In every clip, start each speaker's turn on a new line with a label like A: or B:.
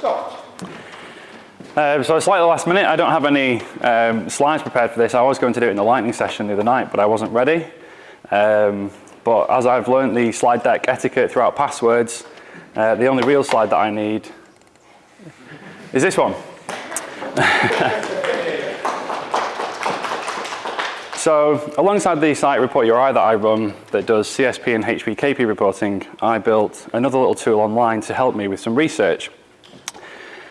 A: Scott.
B: Uh, so it's like the last minute. I don't have any um, slides prepared for this. I was going to do it in the lightning session the other night, but I wasn't ready. Um, but as I've learned the slide deck etiquette throughout passwords, uh, the only real slide that I need is this one. so alongside the site report URI that I run that does CSP and HPKP reporting, I built another little tool online to help me with some research.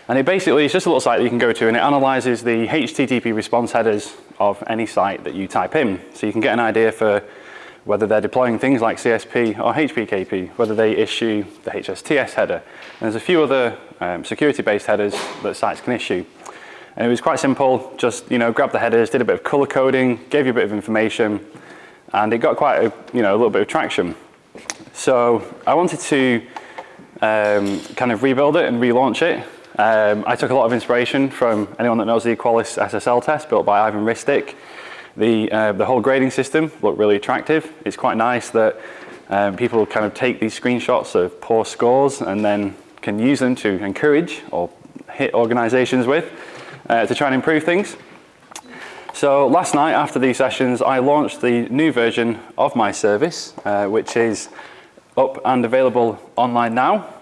B: And it basically is just a little site that you can go to and it analyzes the HTTP response headers of any site that you type in. So you can get an idea for whether they're deploying things like CSP or HPKP, whether they issue the HSTS header. And there's a few other um, security-based headers that sites can issue. And it was quite simple, just you know, grab the headers, did a bit of color coding, gave you a bit of information, and it got quite a, you know, a little bit of traction. So I wanted to um, kind of rebuild it and relaunch it um, I took a lot of inspiration from anyone that knows the Qualys SSL test built by Ivan Ristic. The, uh, the whole grading system looked really attractive. It's quite nice that um, people kind of take these screenshots of poor scores and then can use them to encourage or hit organizations with uh, to try and improve things. So last night after these sessions, I launched the new version of my service, uh, which is up and available online now.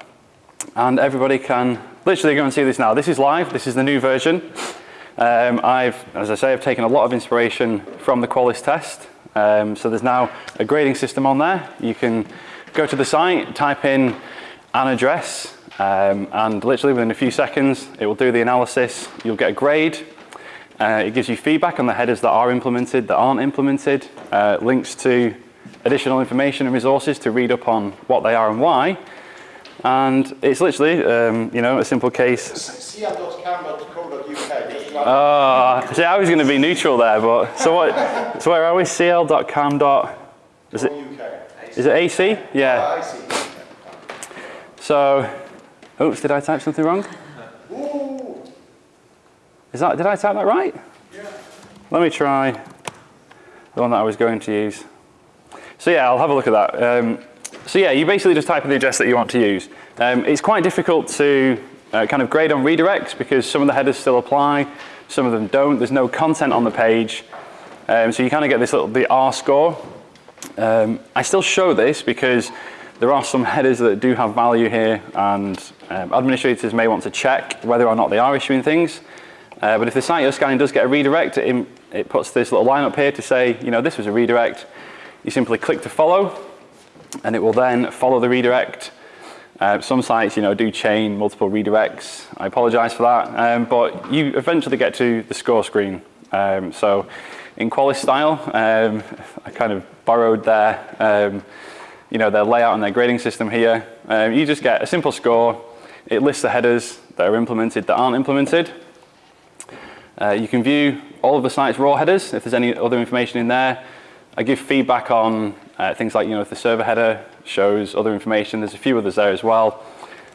B: And everybody can literally go and see this now. This is live. This is the new version. Um, I've, as I say, I've taken a lot of inspiration from the Qualys test. Um, so there's now a grading system on there. You can go to the site, type in an address, um, and literally within a few seconds, it will do the analysis. You'll get a grade. Uh, it gives you feedback on the headers that are implemented, that aren't implemented, uh, links to additional information and resources to read up on what they are and why. And it's literally, um, you know, a simple case. Oh, see, I was going to be neutral there, but so what? So where are we? cl.cam. Is it? Is it AC? Yeah. So, oops, did I type something wrong? Is that? Did I type that right? Yeah. Let me try the one that I was going to use. So yeah, I'll have a look at that. Um, so yeah, you basically just type in the address that you want to use. Um, it's quite difficult to uh, kind of grade on redirects because some of the headers still apply, some of them don't. There's no content on the page. Um, so you kind of get this little, the R score. Um, I still show this because there are some headers that do have value here and um, administrators may want to check whether or not they are issuing things. Uh, but if the site you're scanning does get a redirect, it, it puts this little line up here to say, you know, this was a redirect. You simply click to follow and it will then follow the redirect. Uh, some sites, you know, do chain multiple redirects. I apologize for that, um, but you eventually get to the score screen. Um, so in Qualys style, um, I kind of borrowed their, um, you know, their layout and their grading system here. Um, you just get a simple score. It lists the headers that are implemented that aren't implemented. Uh, you can view all of the site's raw headers if there's any other information in there. I give feedback on uh, things like, you know, if the server header shows other information, there's a few others there as well.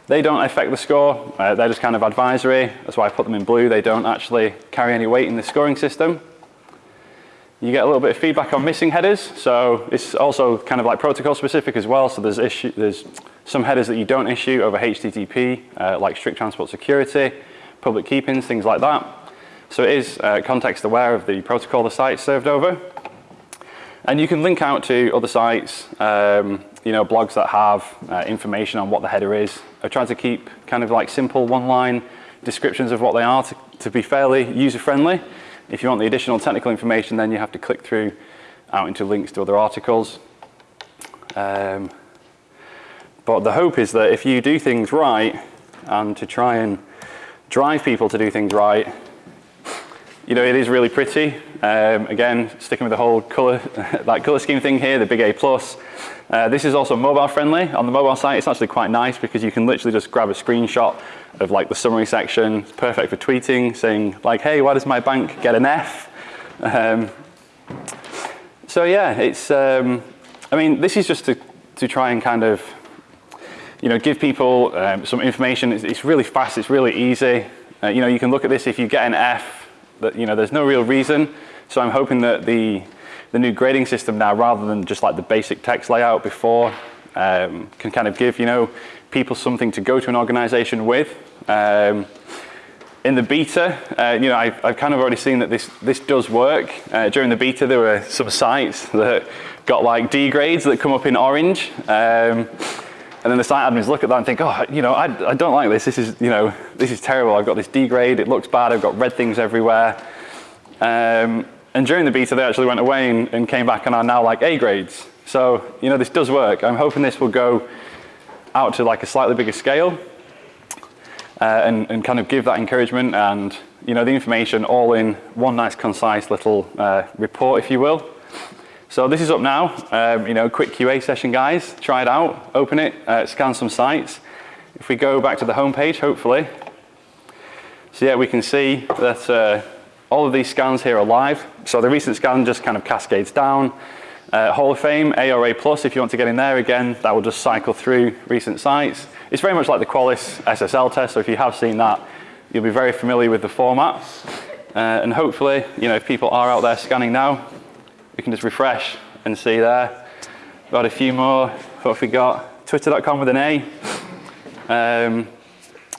B: They don't affect the score, uh, they're just kind of advisory. That's why I put them in blue. They don't actually carry any weight in the scoring system. You get a little bit of feedback on missing headers. So it's also kind of like protocol specific as well. So there's, issue, there's some headers that you don't issue over HTTP, uh, like strict transport security, public key pins, things like that. So it is uh, context aware of the protocol the site served over. And you can link out to other sites, um, you know, blogs that have uh, information on what the header is. I try to keep kind of like simple one-line descriptions of what they are to, to be fairly user-friendly. If you want the additional technical information, then you have to click through out into links to other articles. Um, but the hope is that if you do things right, and to try and drive people to do things right, you know, it is really pretty. Um, again, sticking with the whole color, that color scheme thing here, the big A+. plus. Uh, this is also mobile friendly. On the mobile site, it's actually quite nice because you can literally just grab a screenshot of like the summary section. It's perfect for tweeting, saying like, hey, why does my bank get an F? Um, so yeah, it's, um, I mean, this is just to, to try and kind of, you know, give people um, some information. It's, it's, really fast, it's really easy. Uh, you know, you can look at this if you get an F, that, you know, there's no real reason. So I'm hoping that the, the new grading system now, rather than just like the basic text layout before, um, can kind of give, you know, people something to go to an organization with. Um, in the beta, uh, you know, I've, I've, kind of already seen that this, this does work. Uh, during the beta, there were some sites that got like D grades that come up in orange. Um, and then the site admins look at that and think, oh, you know, I, I don't like this. This is, you know, this is terrible. I've got this D grade. It looks bad. I've got red things everywhere. Um, and during the beta, they actually went away and, and came back and are now like A grades. So, you know, this does work. I'm hoping this will go out to like a slightly bigger scale uh, and, and kind of give that encouragement and, you know, the information all in one nice concise little uh, report, if you will. So this is up now, um, you know, quick QA session guys, try it out, open it, uh, scan some sites. If we go back to the home page, hopefully, so yeah, we can see that uh, all of these scans here are live. So the recent scan just kind of cascades down. Uh, Hall of Fame, ARA Plus, if you want to get in there again, that will just cycle through recent sites. It's very much like the Qualys SSL test, so if you have seen that, you'll be very familiar with the format. Uh, and hopefully, you know, if people are out there scanning now, we can just refresh and see there. Got a few more. What have we got? Twitter.com with an A. Um,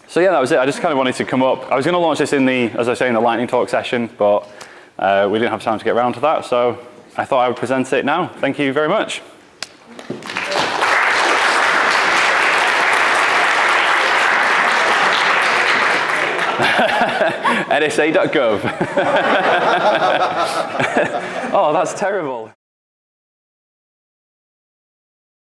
B: so yeah, that was it. I just kind of wanted to come up. I was going to launch this in the, as I say, in the lightning talk session, but uh, we didn't have time to get around to that. So I thought I would present it now. Thank you very much. NSA.gov. oh, that's terrible.